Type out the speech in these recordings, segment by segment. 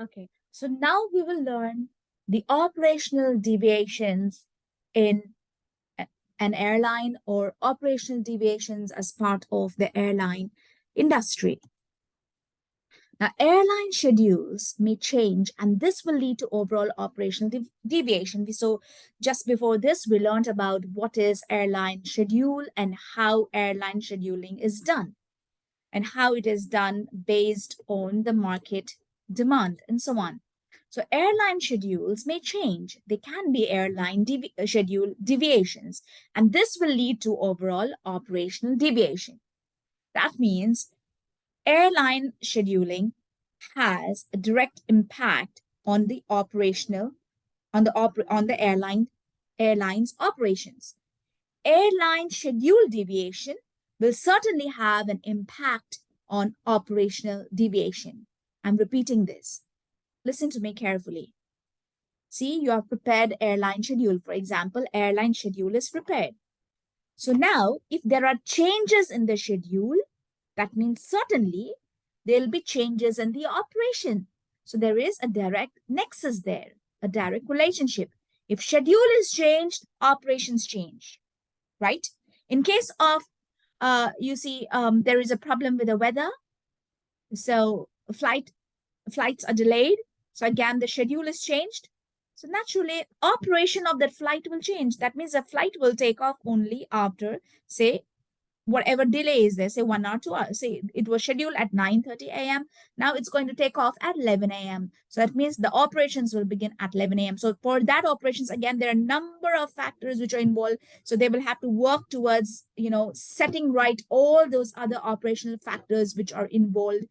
Okay, so now we will learn the operational deviations in an airline or operational deviations as part of the airline industry. Now, airline schedules may change, and this will lead to overall operational dev deviation. So just before this, we learned about what is airline schedule and how airline scheduling is done and how it is done based on the market demand and so on. So airline schedules may change. They can be airline devi uh, schedule deviations, and this will lead to overall operational deviation. That means airline scheduling has a direct impact on the operational, on the oper on the airline airline's operations. Airline schedule deviation will certainly have an impact on operational deviation. I'm repeating this. Listen to me carefully. See, you have prepared airline schedule. For example, airline schedule is prepared. So now, if there are changes in the schedule, that means certainly there'll be changes in the operation. So there is a direct nexus there, a direct relationship. If schedule is changed, operations change, right? In case of, uh, you see, um, there is a problem with the weather. So flight flights are delayed. So again, the schedule is changed. So naturally, operation of that flight will change. That means the flight will take off only after, say, whatever delay is there, say one hour, two hours. Say it was scheduled at 9.30 a.m. Now it's going to take off at 11 a.m. So that means the operations will begin at 11 a.m. So for that operations, again, there are a number of factors which are involved. So they will have to work towards, you know, setting right all those other operational factors which are involved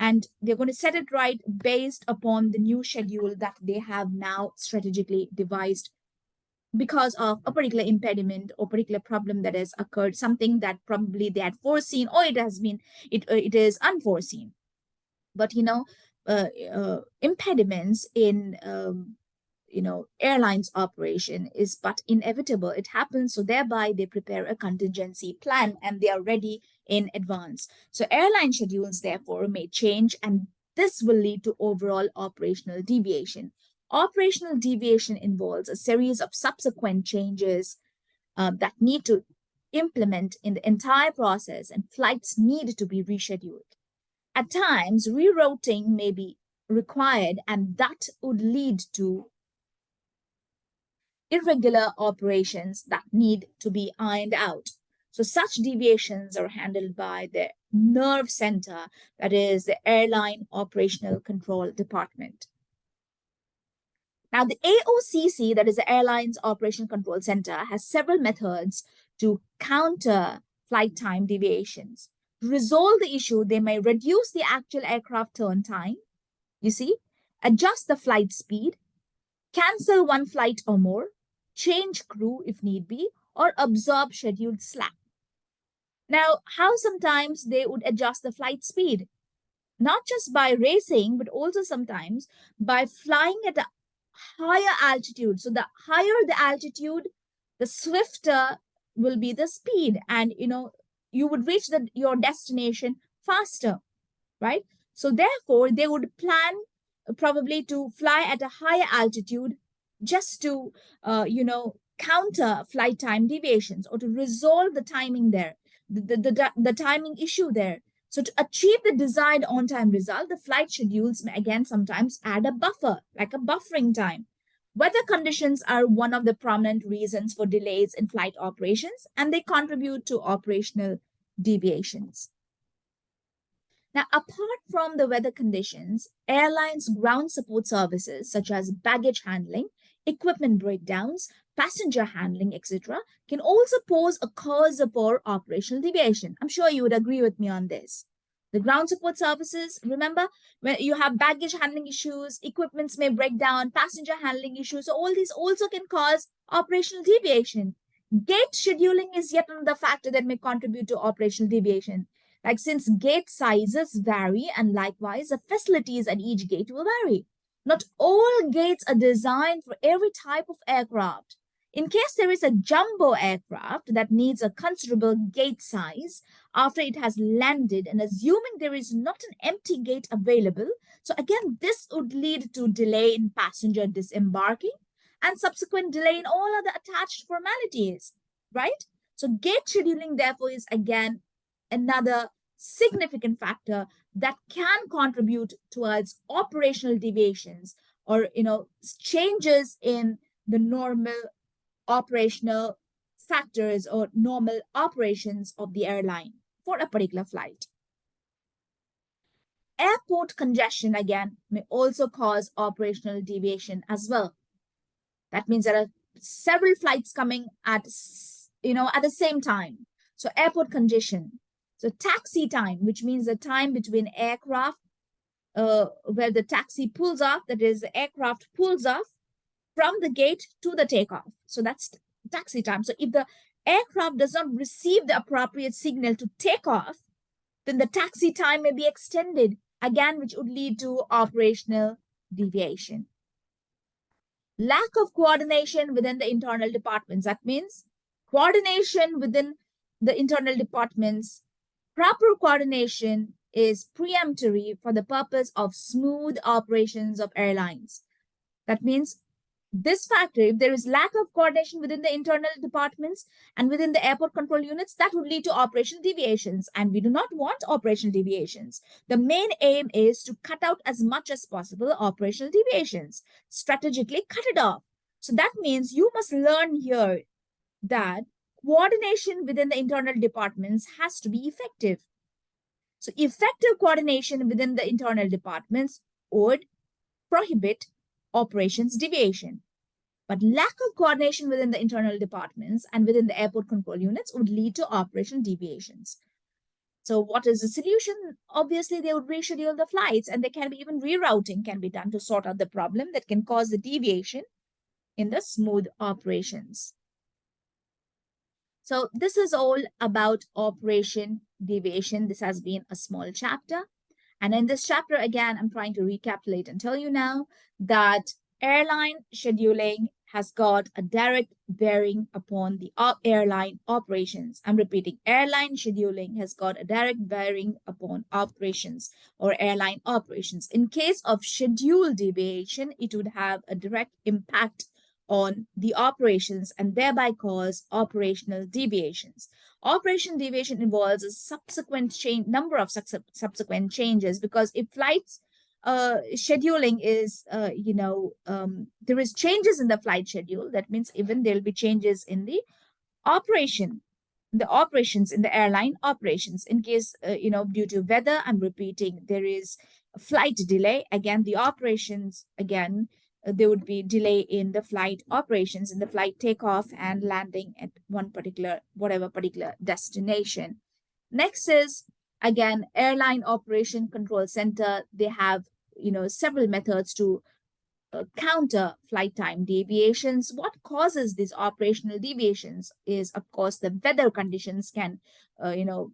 and they're going to set it right based upon the new schedule that they have now strategically devised because of a particular impediment or particular problem that has occurred, something that probably they had foreseen or it has been, it, uh, it is unforeseen. But, you know, uh, uh, impediments in um, you know, airlines operation is but inevitable. It happens. So thereby they prepare a contingency plan and they are ready in advance. So airline schedules therefore may change and this will lead to overall operational deviation. Operational deviation involves a series of subsequent changes uh, that need to implement in the entire process and flights need to be rescheduled. At times, rerouting may be required and that would lead to irregular operations that need to be ironed out. So such deviations are handled by the nerve center, that is the Airline Operational Control Department. Now, the AOCC, that is the Airlines Operation Control Center, has several methods to counter flight time deviations. To resolve the issue, they may reduce the actual aircraft turn time, you see, adjust the flight speed, cancel one flight or more, change crew if need be, or absorb scheduled slack. Now, how sometimes they would adjust the flight speed, not just by racing, but also sometimes by flying at a higher altitude. So the higher the altitude, the swifter will be the speed. And, you know, you would reach the, your destination faster, right? So therefore, they would plan probably to fly at a higher altitude just to, uh, you know, counter flight time deviations or to resolve the timing there, the, the, the, the timing issue there. So to achieve the desired on-time result, the flight schedules may again sometimes add a buffer, like a buffering time. Weather conditions are one of the prominent reasons for delays in flight operations, and they contribute to operational deviations. Now, apart from the weather conditions, airlines ground support services such as baggage handling equipment breakdowns, passenger handling, etc., can also pose a cause for operational deviation. I'm sure you would agree with me on this. The ground support services, remember, when you have baggage handling issues, equipments may break down, passenger handling issues, so all these also can cause operational deviation. Gate scheduling is yet another factor that may contribute to operational deviation. Like since gate sizes vary and likewise the facilities at each gate will vary. Not all gates are designed for every type of aircraft. In case there is a jumbo aircraft that needs a considerable gate size after it has landed and assuming there is not an empty gate available, so again, this would lead to delay in passenger disembarking and subsequent delay in all other attached formalities, right? So gate scheduling, therefore, is again another significant factor that can contribute towards operational deviations or you know changes in the normal operational factors or normal operations of the airline for a particular flight. Airport congestion, again, may also cause operational deviation as well. That means there are several flights coming at, you know, at the same time. So airport congestion. So taxi time, which means the time between aircraft uh, where the taxi pulls off, that is the aircraft pulls off from the gate to the takeoff. So that's taxi time. So if the aircraft does not receive the appropriate signal to take off, then the taxi time may be extended again, which would lead to operational deviation. Lack of coordination within the internal departments. That means coordination within the internal departments. Proper coordination is preemptory for the purpose of smooth operations of airlines. That means this factor, if there is lack of coordination within the internal departments and within the airport control units, that would lead to operational deviations. And we do not want operational deviations. The main aim is to cut out as much as possible operational deviations, strategically cut it off. So that means you must learn here that coordination within the internal departments has to be effective. So effective coordination within the internal departments would prohibit operations deviation. But lack of coordination within the internal departments and within the airport control units would lead to operation deviations. So what is the solution? Obviously, they would reschedule the flights and there can be even rerouting can be done to sort out the problem that can cause the deviation in the smooth operations. So this is all about operation deviation. This has been a small chapter. And in this chapter, again, I'm trying to recapitulate and tell you now that airline scheduling has got a direct bearing upon the airline operations. I'm repeating, airline scheduling has got a direct bearing upon operations or airline operations. In case of schedule deviation, it would have a direct impact on the operations and thereby cause operational deviations. Operation deviation involves a subsequent change, number of subsequent changes because if flights uh, scheduling is, uh, you know, um, there is changes in the flight schedule. That means even there'll be changes in the operation, the operations in the airline operations. In case, uh, you know, due to weather, I'm repeating, there is a flight delay. Again, the operations, again, there would be delay in the flight operations in the flight takeoff and landing at one particular whatever particular destination. Next is again airline operation control center. They have you know several methods to uh, counter flight time deviations. What causes these operational deviations is of course the weather conditions can uh, you know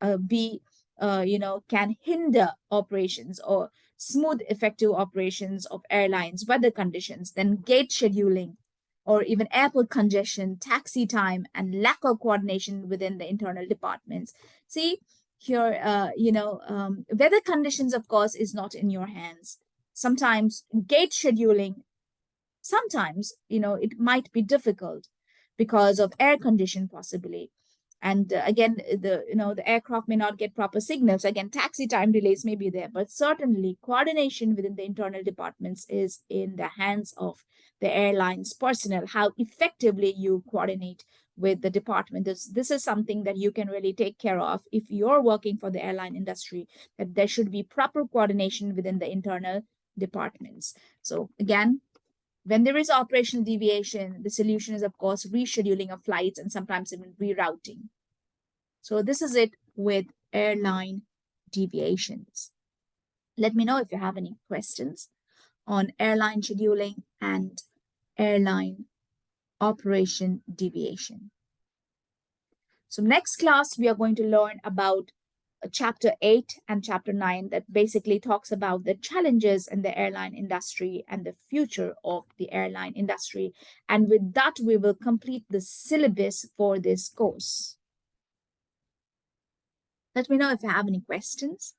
uh, be uh, you know can hinder operations or smooth, effective operations of airlines, weather conditions, then gate scheduling, or even airport congestion, taxi time, and lack of coordination within the internal departments. See, here, uh, you know, um, weather conditions, of course, is not in your hands. Sometimes gate scheduling, sometimes, you know, it might be difficult because of air condition possibly and uh, again the you know the aircraft may not get proper signals. Again taxi time delays may be there but certainly coordination within the internal departments is in the hands of the airlines personnel how effectively you coordinate with the department. This this is something that you can really take care of if you're working for the airline industry that there should be proper coordination within the internal departments. So again when there is operational deviation, the solution is, of course, rescheduling of flights and sometimes even rerouting. So this is it with airline deviations. Let me know if you have any questions on airline scheduling and airline operation deviation. So next class, we are going to learn about chapter 8 and chapter 9 that basically talks about the challenges in the airline industry and the future of the airline industry. And with that, we will complete the syllabus for this course. Let me know if you have any questions.